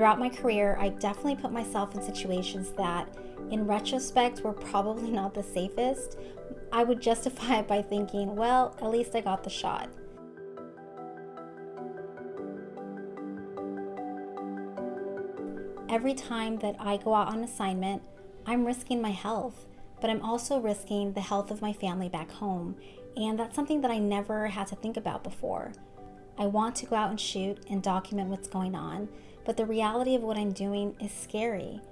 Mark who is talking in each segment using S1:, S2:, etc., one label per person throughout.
S1: Throughout my career, I definitely put myself in situations that, in retrospect, were probably not the safest. I would justify it by thinking, well, at least I got the shot. Every time that I go out on assignment, I'm risking my health, but I'm also risking the health of my family back home, and that's something that I never had to think about before. I want to go out and shoot and document what's going on, but the reality of what I'm doing is scary.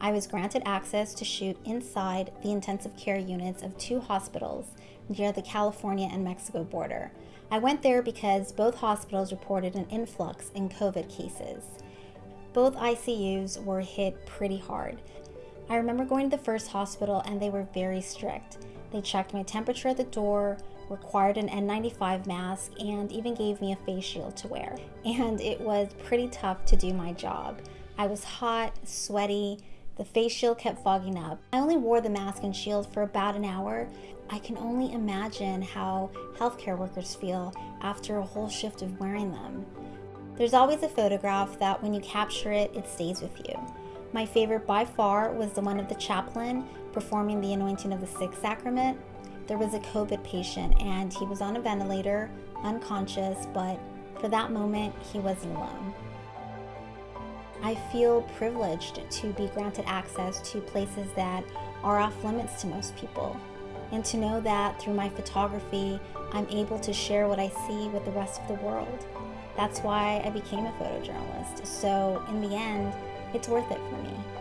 S1: I was granted access to shoot inside the intensive care units of two hospitals near the California and Mexico border. I went there because both hospitals reported an influx in COVID cases. Both ICUs were hit pretty hard. I remember going to the first hospital and they were very strict. They checked my temperature at the door, required an N95 mask, and even gave me a face shield to wear. And it was pretty tough to do my job. I was hot, sweaty, the face shield kept fogging up. I only wore the mask and shield for about an hour. I can only imagine how healthcare workers feel after a whole shift of wearing them. There's always a photograph that when you capture it, it stays with you. My favorite by far was the one of the chaplain performing the anointing of the sick sacrament. There was a COVID patient and he was on a ventilator, unconscious, but for that moment, he wasn't alone. I feel privileged to be granted access to places that are off limits to most people, and to know that through my photography, I'm able to share what I see with the rest of the world. That's why I became a photojournalist. So, in the end, it's worth it for me.